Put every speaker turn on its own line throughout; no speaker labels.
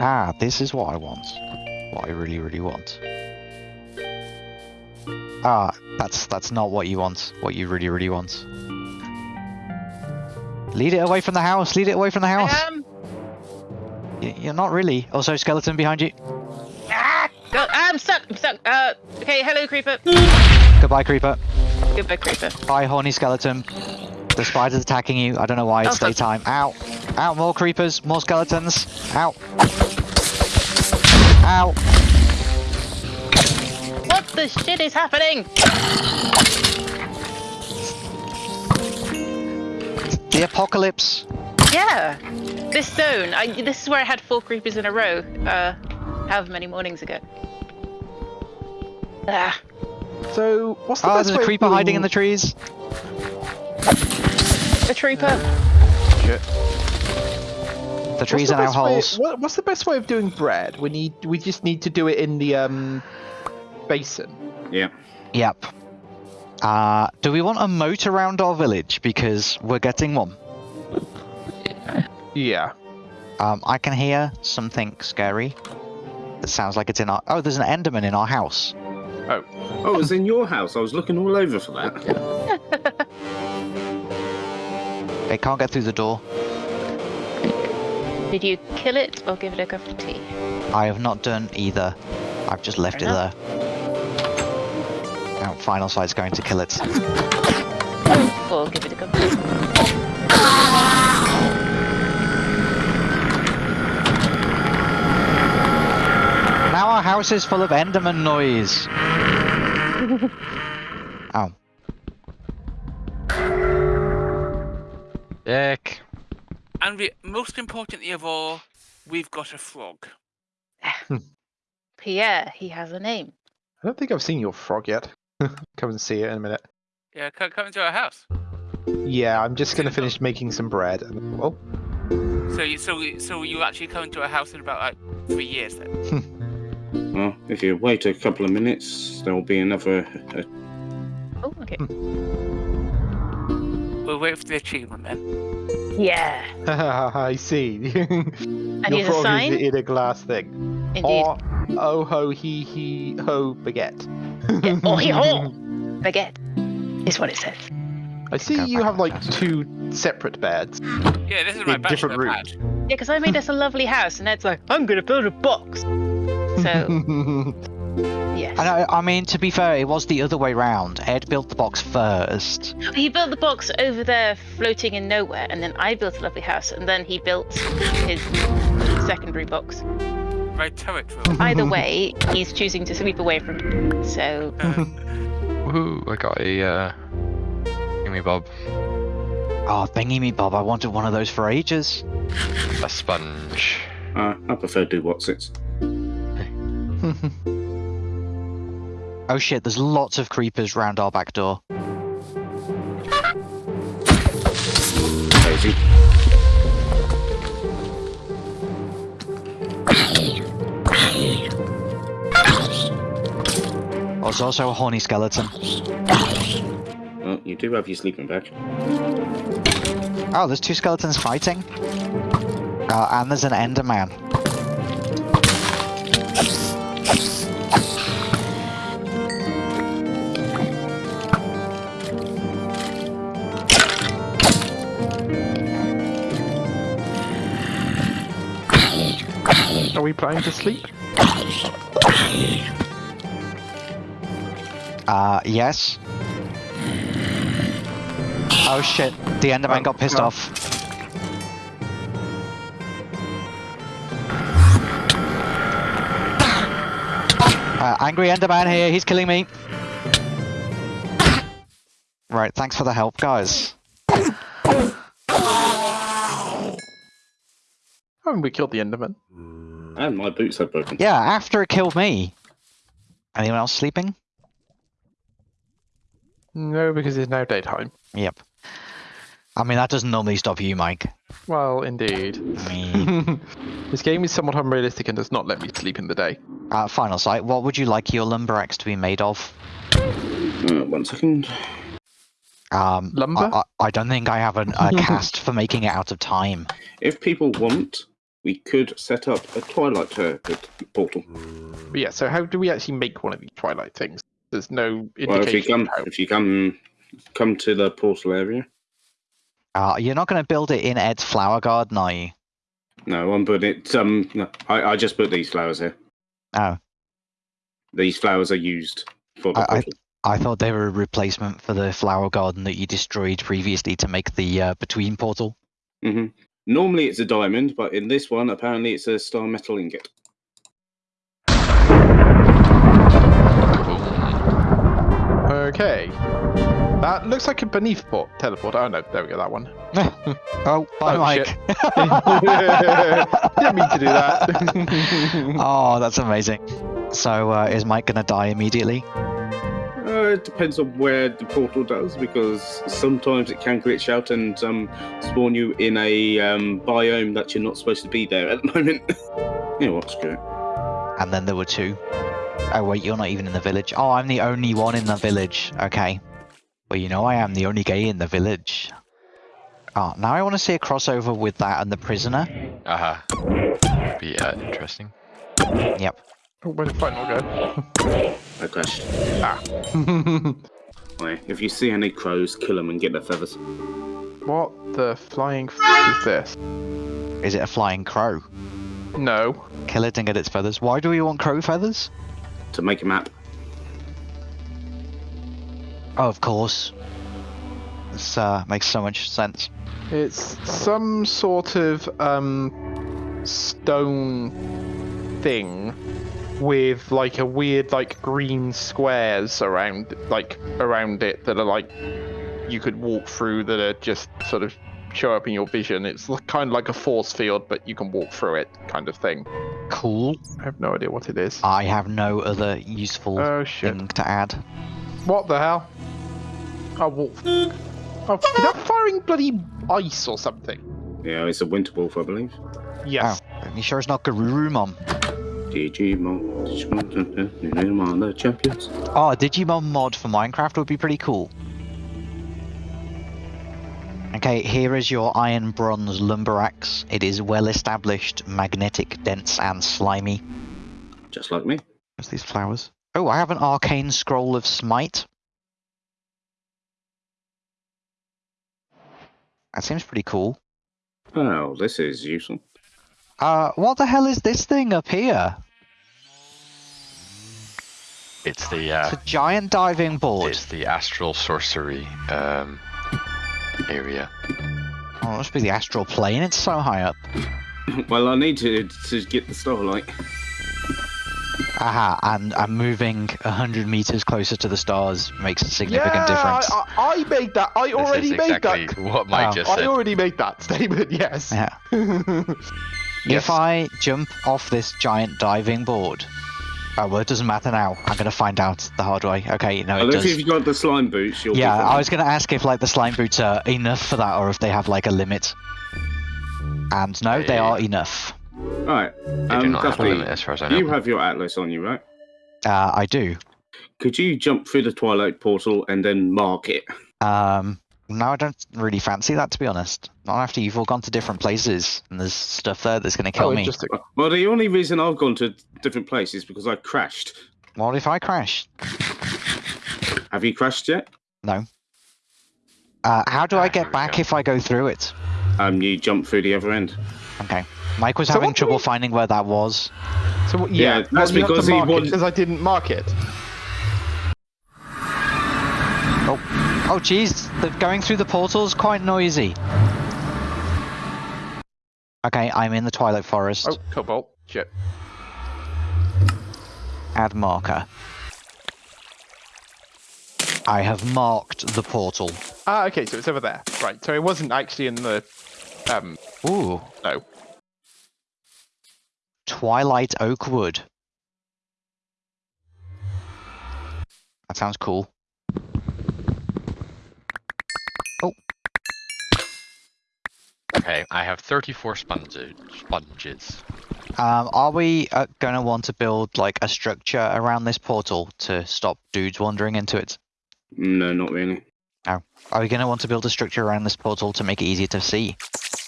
Ah, this is what I want. What I really, really want. Ah, that's that's not what you want. What you really, really want. Lead it away from the house. Lead it away from the house.
I am.
You're not really. Also, skeleton behind you.
Ah, go, I'm stuck. I'm stuck. Uh, okay. Hello, creeper.
Goodbye, creeper.
Goodbye, creeper.
Bye, horny skeleton. The spider's attacking you. I don't know why. It's
Oh,
daytime. Ow. Ow. More creepers. More skeletons. Ow. Ow.
What the shit is happening?
The apocalypse.
Yeah. This zone. I, this is where I had four creepers in a row. Uh, however many mornings ago. Ah.
So, what's the
Oh,
best
there's a
way of
creeper hiding in the trees.
A trooper.
Shit.
The
What's
trees
the
are now
best way- what- what's the best way of doing bread? We need. We just need to do it in the um basin.
Yeah.
Yep. Uh, do we want a moat around our village? Because we're getting one.
Yeah.
Um, I can hear something scary. That sounds like it's in our. Oh, there's an Enderman in our house.
Oh, it was in your house. I was looking all over for that.
It can't get through the door.
Did you kill it or give it a cup of tea?
I have not done either. I've just left
Fair
it
enough.
there. Now, final sight's going to kill it.
Or give it a cup of tea?
Now our house is full of Enderman noise. Oh. Ow.
Dick.
And we, most importantly of all, we've got a frog. Hmm.
Pierre, he has a name.
I don't think I've seen your frog yet. Come and see it in a minute.
Yeah, come, come into our house.
Yeah, I'm just gonna finish making some bread. and- Oh,
So, you, so, so you actually come into our house in about like three years then. Hmm.
Well, if you wait a couple of minutes, there'll be another. Uh, uh
Oh, okay. Hmm.
We'll wait for the achievement then.
Yeah.
I see.
And
your
here's a
frog
sign.
is in a glass thing.
Indeed.
Oh, oh ho he he ho baguette.
Yeah. Oh, he ho! Baguette is what it says.
I see you have like two separate beds.
Yeah, this is my
In different
bachelor
rooms.
Yeah, because I made us a lovely house, and Ed's like, I'm gonna build a box. So, yes.
And I, I mean, to be fair, it was the other way round. Ed built the box first.
He built the box over there, floating in nowhere, and then I built a lovely house, and then he built his secondary box.
My turret room.
Either way, he's choosing to sweep away from it. So,
Uh,
Woohoo, I got a uh gimme bob.
Oh, thingy me, Bob. I wanted one of those for ages.
A sponge.
uh, I prefer do what's it.
Oh shit, there's lots of creepers round our back door.
Crazy.
There's also a horny skeleton.
Well, you do have your sleeping bag.
Oh, there's two skeletons fighting. Uh, and there's an Enderman.
Are we planning to sleep?
Uh, yes. Oh shit, the Enderman
Oh,
got pissed off. Uh, angry Enderman here, he's killing me. Right, thanks for the help, guys.
Haven't we killed the Enderman?
And my boots are broken.
Yeah, after it killed me. Anyone else sleeping?
No, because it's now daytime.
Yep. I mean, that doesn't normally stop you, Mike.
Well, indeed.
I
this game is somewhat unrealistic and does not let me sleep in the day.
uh, final sight, what would you like your lumber axe to be made of?
Uh, one second.
Um,
Lumber?
I, I, I don't think I have an, a cast for making it out of time.
If people want, we could set up a twilight uh, portal.
Yeah. So how do we actually make one of these twilight things? There's no
Well, if you come,
how.
if you come, come to the portal area.
Uh, you're not going to build it in Ed's flower garden, are you?
No, I'm putting it. Um, no, I, I just put these flowers here.
Oh,
These flowers are used for the
I- I-
portal.
I thought they were a replacement for the flower garden that you destroyed previously to make the uh, between portal.
hmm Normally it's a diamond, but in this one, apparently it's a star metal ingot.
Okay. That looks like a beneath port teleport. Oh no, there we go. That one.
oh, bye,
Oh,
Mike.
Didn't mean to do that.
oh, that's amazing. So, uh, is Mike going to die immediately?
It depends on where the portal does, because sometimes it can glitch out and um, spawn you in a um, biome that you're not supposed to be there at the moment. you know what? Screw it.
And then there were two. Oh, wait, you're not even in the village. Oh, I'm the only one in the village. Okay. Well, you know I am the only gay in the village. Oh, now I want to see a crossover with that and the prisoner.
Uh huh. Be uh, interesting.
Yep.
Oh, where did final go?
I crashed.
Ah.
Right, If you see any crows, kill them and get their feathers.
what the flying f- is this?
Is it a flying crow?
No.
Kill it and get its feathers. Why do we want crow feathers?
To make a map.
Oh, of course. This uh, makes so much sense.
It's some sort of um stone thing with like a weird like green squares around like around it that are like you could walk through that are just sort of show up in your vision. It's kind of like a force field, but you can walk through it, kind of thing.
Cool.
I have no idea what it is.
I have no other useful
Oh shit!
thing to add.
What the hell? Oh, wolf. Oh, is that firing bloody ice or something?
Yeah, it's a winter wolf, I believe.
Yes.
Oh, are you sure it's not Garurumon?
Digimon, Digimon, Digimon, the champions.
Oh, a Digimon mod for Minecraft would be pretty cool. Okay, here is your iron bronze lumber axe. It is well established, magnetic, dense, and slimy.
Just like me.
What's these flowers? Oh, I have an arcane scroll of smite. That seems pretty cool.
Oh, this is useful.
Uh, what the hell is this thing up here?
It's the uh,
It's a giant diving board.
it's the astral sorcery um area.
Oh, it must be the astral plane. It's so high up.
well, I need to to get the starlight.
Aha, and I'm moving 100 meters closer to the stars makes a significant
yeah,
difference.
I, I, I made that. I
This
already
is
made
exactly
that.
what Mike
Oh.
just
I
said.
already made that statement. Yes.
Yeah.
Yes.
If I jump off this giant diving board, oh well, it doesn't matter now. I'm gonna find out the hard way. Okay, no,
Well,
it
if
does.
you've got the slime boots, you'll
Yeah,
be
I was gonna ask if like the slime boots are enough for that, or if they have like a limit. And no, they
They-
are enough.
Alright,
They do
um,
not have a
Duffy,
limit as far as I know.
you have your atlas on you, right?
Uh, I do.
Could you jump through the twilight portal and then mark it?
Um, no, I don't really fancy that to be honest. Not after you've all gone to different places and there's stuff there that's gonna kill
oh,
me.
Well, the only reason I've gone to different places is because I crashed.
What if I crash?
Have you crashed yet?
No. Uh, how do I
Ah, here
get back if I go through it?
Um, you jump through the other end.
Okay. Mike was
So
having trouble
we-
finding where that was.
So what,
Yeah,
yeah,
that's
well, you have to
because he
mark Because I didn't mark it.
Oh, Oh, jeez, the going through the portal's quite noisy. Okay, I'm in the Twilight Forest.
Oh, cobalt. Shit.
Add marker. I have marked the portal.
Ah, okay, so it's over there. Right. So it wasn't actually in the. Um.
Ooh,
No.
Twilight Oakwood. That sounds cool.
Okay, I have 34 sponges. Sponges.
Um, are we uh, going to want to build like a structure around this portal to stop dudes wandering into it?
No, not really.
Are we going to want to build a structure around this portal to make it easier to see?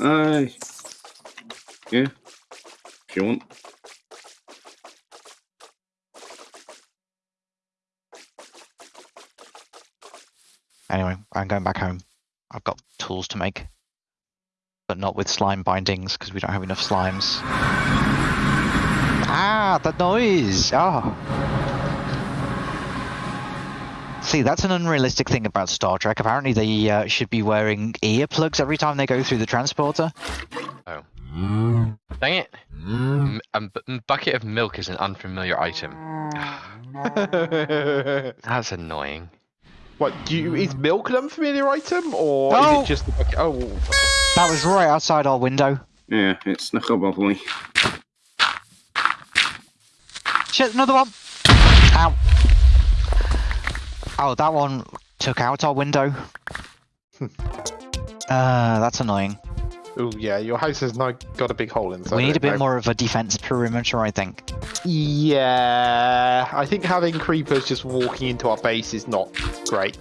Uh, yeah. if you want.
Anyway, I'm going back home. I've got tools to make. But not with slime bindings, because we don't have enough slimes. Ah, the noise! Ah. See, that's an unrealistic thing about Star Trek. Apparently they uh, should be wearing earplugs every time they go through the transporter. Oh.
Dang it! A bucket of milk is an unfamiliar item. That's annoying.
What? Do you, is milk an unfamiliar item, or
No.
is it just the bucket? Oh,
That was right outside our window.
Yeah, it snuck up on me.
Shit, another one! Ow. Oh, that one took out our window. uh, that's annoying.
Oh yeah. Your house has now got a big hole inside.
we need
it
a bit
now.
more of a defense perimeter, I think.
Yeah, I think having creepers just walking into our base is not great.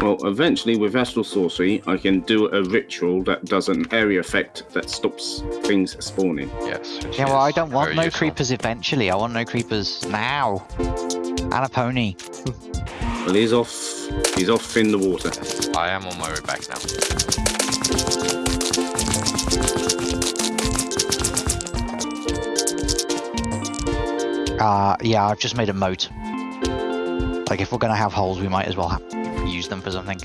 Well, eventually with Astral Sorcery, I can do a ritual that does an area effect that stops things spawning.
Yes.
Yeah, well, I don't want no
useful.
creepers eventually. I want no creepers now. And a pony.
Well, he's off. He's off in the water.
I am on my way back now.
Uh, yeah, I've just made a moat. Like, if we're gonna have holes, we might as well ha- use them for something.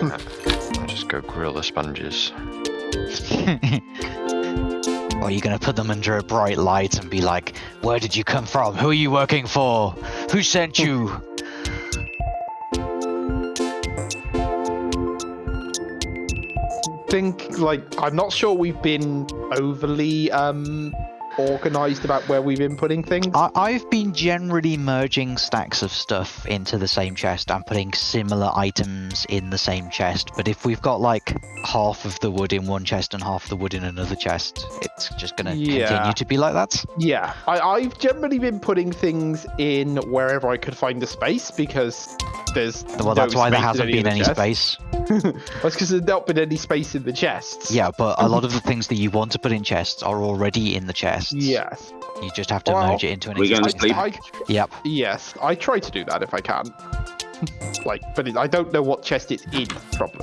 I'll just go grill the sponges.
or you're gonna put them under a bright light and be like, Where did you come from? Who are you working for? Who sent you?
I think like I'm not sure we've been overly um organized about where we've been putting things.
I- I've been generally merging stacks of stuff into the same chest and putting similar items in the same chest. But if we've got like half of the wood in one chest and half the wood in another chest, it's just gonna
Yeah.
continue to be like that.
Yeah, I, I've generally been putting things in wherever I could find a space because there's.
Well,
no
that's why there hasn't been any
the chests.
space.
That's because there's not been any space in the chests.
Yeah, but a lot of the things that you want to put in chests are already in the chests.
Yes.
You just have to
Well,
merge it into an
we're gonna
existing stack.
sleep.
I,
Yep.
yes, I try to do that if I can. like, but it, I don't know what chest it's in. Problem.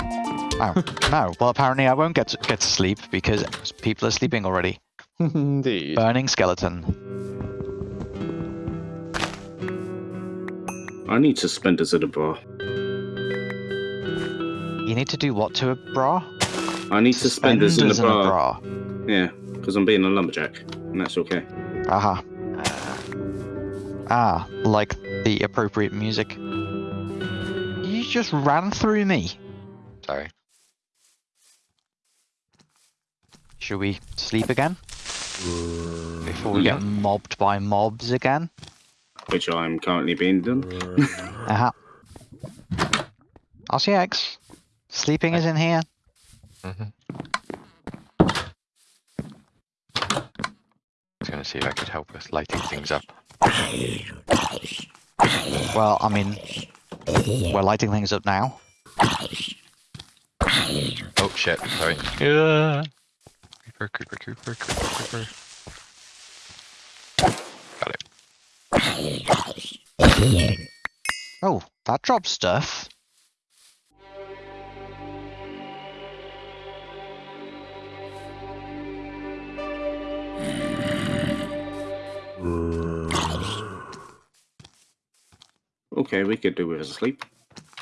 Oh no. Well, apparently I won't get to, get to sleep because people are sleeping already.
Indeed.
Burning skeleton.
I need suspenders at a bar.
You need to do what to a bra?
I need suspenders, in the
Suspenders
bar.
bra.
Yeah, because I'm being a lumberjack, and that's okay.
Aha. Ah, like the appropriate music. You just ran through me.
Sorry.
Should we sleep again? Before we get mobbed by mobs again?
Which I'm currently being done.
Aha. RCX. Sleeping is in here.
hmm I was gonna see if I could help with lighting things up.
Well, I mean, we're lighting things up now.
Oh shit, sorry. Yeah. Creeper, creeper, creeper, creeper, creeper. Got it.
Oh, that drops stuff.
Okay, we could do with a sleep.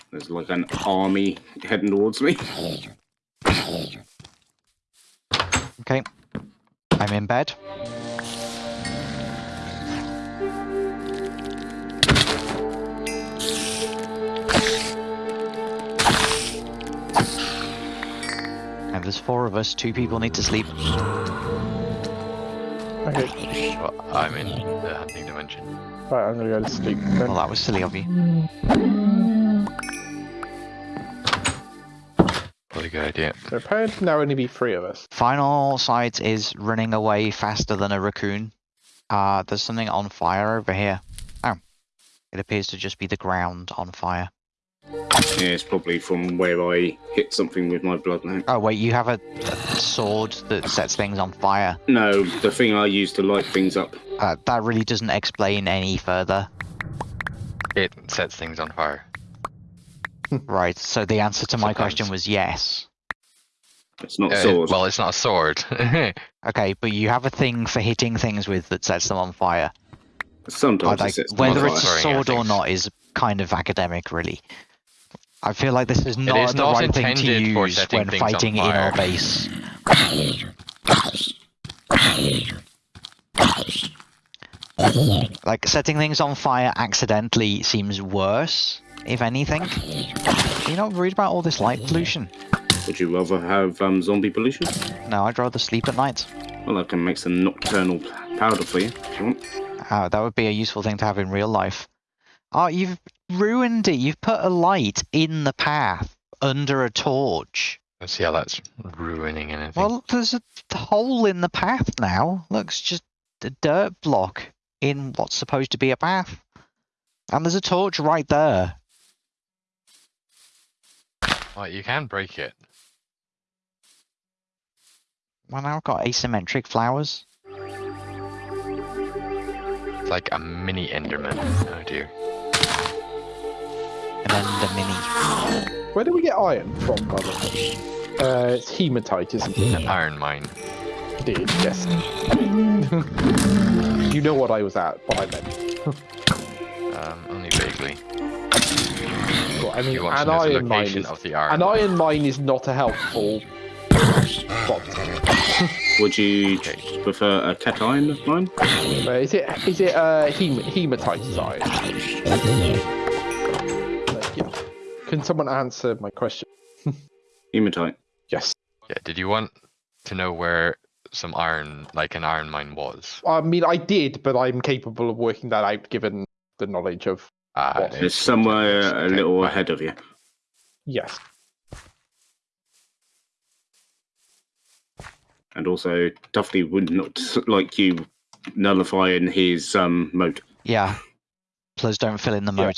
There's like an army heading towards me.
Okay. I'm in bed. And there's four of us, two people need to sleep.
Okay.
Well, I'm in the hunting dimension.
Right, I'm gonna go to sleep. Then.
Well, that was silly of you.
A good idea.
There appear to now only be three of us.
Final sight is running away faster than a raccoon. Uh, there's something on fire over here. Oh. It appears to just be the ground on fire.
Yeah, it's probably from where I hit something with my blood now.
Oh wait, you have a, a sword that sets things on fire.
No, the thing I use to light things up.
Uh, that really doesn't explain any further.
It sets things on fire.
Right. So the answer to my
Sometimes.
question was yes.
It's not
Uh,
sword.
well, it's not a sword.
Okay, but you have a thing for hitting things with that sets them on fire.
Sometimes
Like,
it sets them on
whether it's a
fire.
Throwing
sword or not is kind of academic, really. I feel like this is not
is
the
not
right thing to use when fighting in our base. Like setting things on fire accidentally seems worse, if anything. Are you not worried about all this light pollution?
Would you rather have um, zombie pollution?
No, I'd rather sleep at night.
Well, I can make some nocturnal powder for you if you want.
Oh, that would be a useful thing to have in real life. Oh, you've ruined it. You've put a light in the path under a torch.
Let's see how that's ruining anything.
Well, there's a hole in the path now. Looks just a dirt block in what's supposed to be a path. And there's a torch right there.
Well, you can break it.
Well, now I've got asymmetric flowers.
It's like a mini Enderman. Oh dear.
And then the mini.
Where do we get iron from, by the way? Uh, it's hematite, isn't it?
An iron mine.
Indeed, yes. you know what I was at, what I meant.
Um, only vaguely.
Well, I mean,
You want to
an iron mine is
of the iron
an
mine.
iron mine is not a helpful spot.
Would you
Okay.
prefer a cation mine?
Uh, is it is it uh, hem- hematite iron? Uh, yeah. Can someone answer my question?
Hematite.
Yes.
Yeah, did you want to know where some iron, like an iron mine was?
I mean, I did, but I'm capable of working that out given the knowledge of What?
It's somewhere a little
fine.
ahead of you.
yes.
And also, Duffy would not like you nullifying his um moat.
Yeah. Please don't fill in the
Yeah.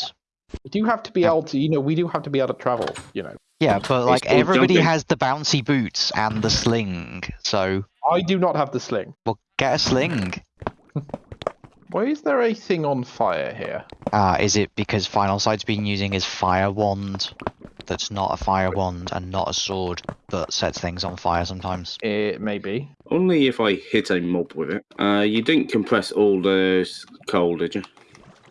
Moat.
We do have to be
Yeah.
able to, you know, we do have to be able to travel, you know.
Yeah, but like
called
everybody
jumping.
has the bouncy boots and the sling, so
I do not have the sling.
well, get a sling.
Why is there a thing on fire here?
Ah, is it because Final Sight's been using his fire wand? That's not a fire wand and not a sword, but sets things on fire sometimes.
It may be.
Only if I hit a mob with it. Uh, you didn't compress all the s- coal, did you?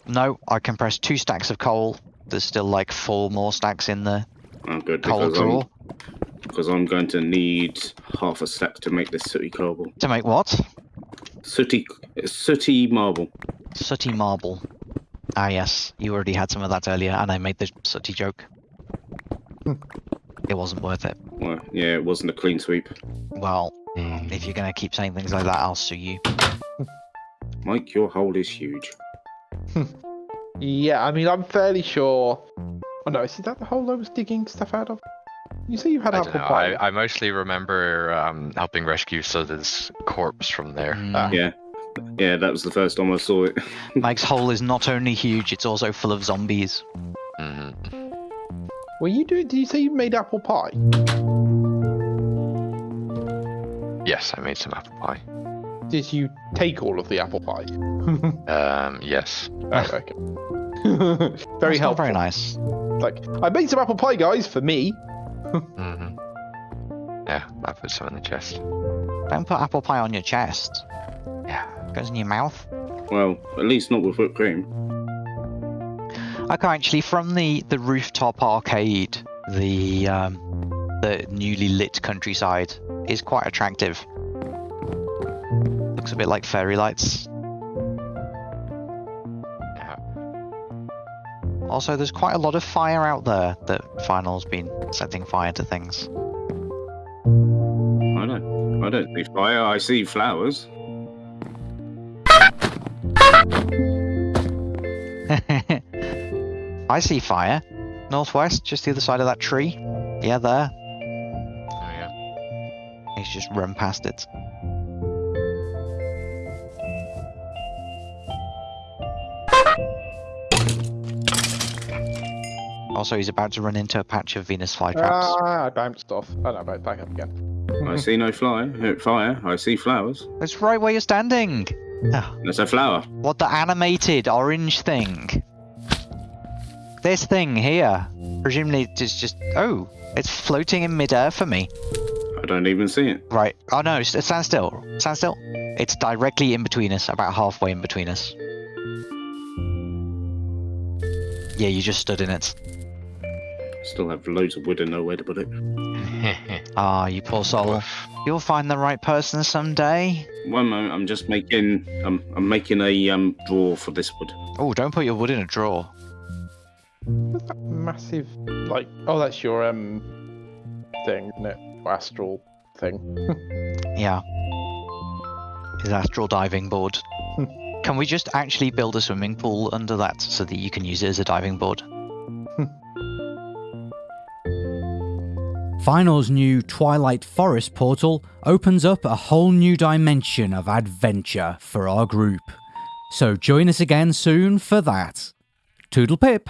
No, I compressed two stacks of coal. There's still like four more stacks in the
Oh, good.
coal
because I'm,
drawer.
because I'm going to need half a stack to make this sooty cobble.
To make what?
Sooty, sooty marble.
Sooty marble. Ah, yes, you already had some of that earlier, and I made the sooty joke. it wasn't worth it.
Well, yeah, it wasn't a clean sweep.
Well, if you're gonna keep saying things like that, I'll sue you.
Mike, your hole is huge.
Yeah, I mean, I'm fairly sure. Oh no, is that the hole I was digging stuff out of? You say you had
I,
apple
don't know.
pie.
I, I mostly remember um, helping rescue Suther's corpse from there.
Mm,
Ah.
Yeah. Yeah, that was the first time I saw it.
Mike's hole is not only huge, it's also full of zombies.
hmm
Were you doing? Did you say you made apple pie?
Yes, I made some apple pie.
Did you take all of the apple pie?
Um, yes.
Oh, okay. very
That's
helpful.
Very nice.
Like, I made some apple pie, guys, for me.
hmm Yeah, I put some in the chest.
Don't put apple pie on your chest.
Yeah.
goes in your mouth.
Well, at least not with whipped cream.
Okay, actually, from the the rooftop arcade, the um, the newly lit countryside is quite attractive. Looks a bit like fairy lights. Also, there's quite a lot of fire out there that Final's been setting fire to things.
I don't. I don't see fire. I see flowers.
I see fire. Northwest, just the other side of that tree. Yeah, there.
Oh, yeah.
He's just run past it. Also, he's about to run into a patch of Venus flytraps.
Ah, I bounced off. Oh no, back back up again.
I see no fly, fire. I see flowers.
it's right where you're standing. Ah,
That's a flower.
what the animated orange thing? This thing here. Presumably, it's just. Oh, it's floating in midair for me.
I don't even see it.
Right. Oh no, s- stand still. Stand still. It's directly in between us, about halfway in between us. Yeah, you just stood in it.
Still have loads of wood and nowhere to put it.
Ah, you poor soul. You'll find the right person someday.
One moment, I'm just making. Um, I'm making a um drawer for this wood.
Oh, don't put your wood in a drawer.
What's that massive, like, oh, that's your um thing, isn't it? Your astral thing.
Yeah. His astral diving board. Can we just actually build a swimming pool under that so that you can use it as a diving board?
Final's new Twilight Forest portal opens up a whole new dimension of adventure for our group. So join us again soon for that. Toodle pip!